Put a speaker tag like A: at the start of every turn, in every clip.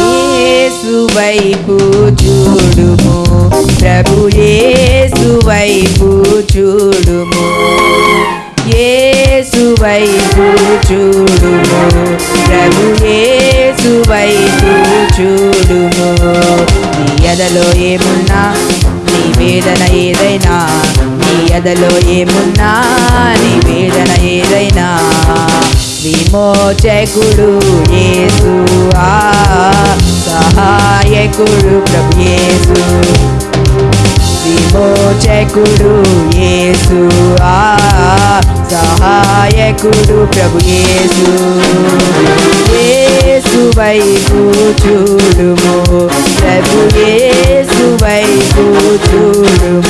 A: యేసు వైపు చూడుము. ప్రభు వైపు చూడుము. యేసు వైపు చూడుము. ప్రభు చూడుము. నీ ఎదలో ఏమున్నా నీ వేదన ఏదైనా నీ ఎదలో ఏమున్నా నీ వేదన ఏదైనా. విమోచకుడు యేసు ఆ సహాయకుడు ప్రభు యేసు. విమోచకుడు యేసు ఆ సహాయకుడు ప్రభు యేసు. 예수 바이고 주르모 날 예수 바이고 주르모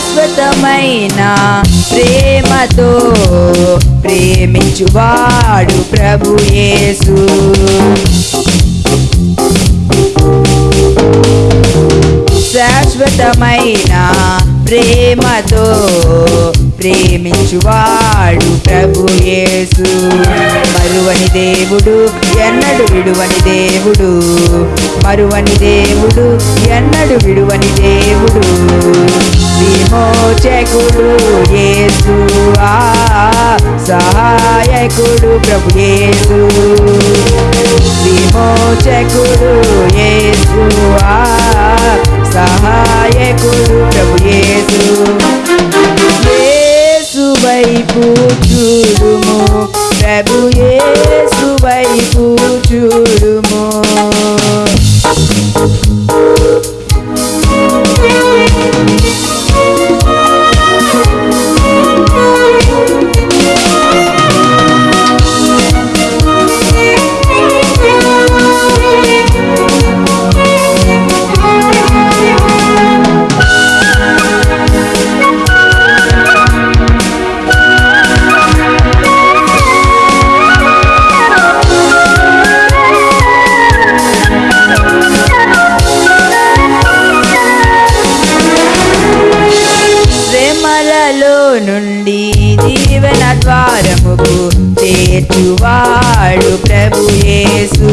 A: శాశ్వతమైన ప్రేమతో ప్రేమించువాడు ప్రభు యేసు. శాశ్వతమైన ప్రేమతో ప్రేమించువాడు ప్రభు యేసు. మరువని దేవుడు ఎన్నడు విడువని దేవుడు. మరువని దేవుడు ఎన్నడు విడువని దేవుడు. విమోచకుడు యేసు ఆ సహాయకుడు ప్రభు యేసు. విమోచకుడు యేసు ఆ సహాయకుడు శ్రమలలో నుండి జీవన ద్వారముకు చేర్చువాడు ప్రభుయేసు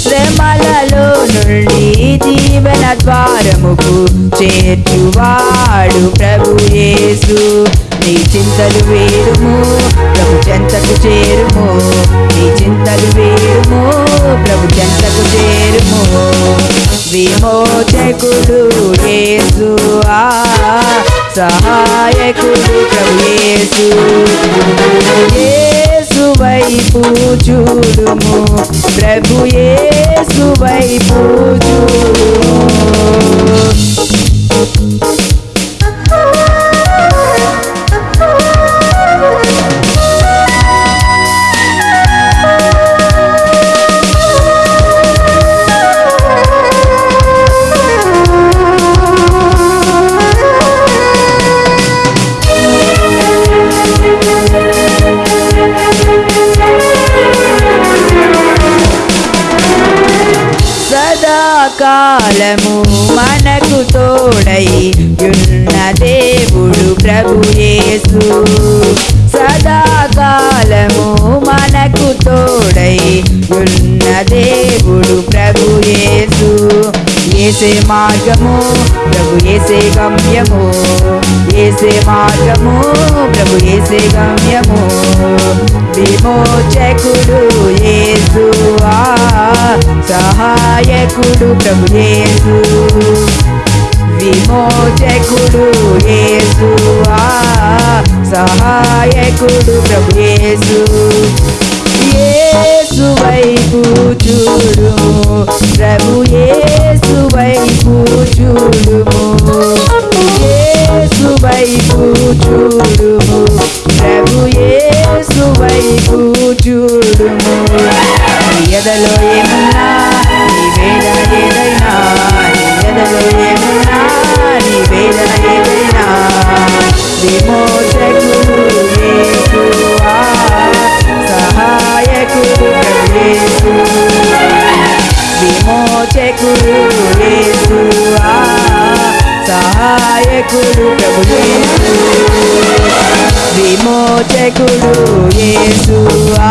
A: శ్రమలలో నుండి జీవన ద్వారముకు చేర్చువాడు ప్రభుయేసు నీ చింతలు వేరుము ప్రభు చెంతకు చేరుము. నీ చింతలు వేరుము ప్రభు చెంతకు చేరుము. విమోచకుడు యేసు సహాయకుడు ప్రభు యేసు యేసు వైపు చూడుము ప్రభు యేసు వైపు చూడుము. సదాకాలము మనకు తోడై ఉన్న దేవుడు ప్రభుయేసు సదాకాలము మనకు తోడై ఉన్న దేవుడు ప్రభుయేసు ఏసే మార్గము ప్రభు ఏసే గమ్యము. ఏసే మార్గము ప్రభు ఏసే గమ్యము. విమోచకుడు యేసు సహాయకుడు ప్రభు యేసు. విమోచకుడు యేసు సహాయకుడు ప్రభు యేసు. యేసు వైపు చూడు ప్రభు ఎదలో ఏమున్నా నీ వేదన ఏదైనా నీ ఎదలో ఏమున్నా నీ వేదన ఏదైనా. విమోచకుడు యేసువా సహాయకుడు ప్రభు విమోచకుడు యేసువా సహాయకుడు ప్రభు విమోచకుడు యేసువా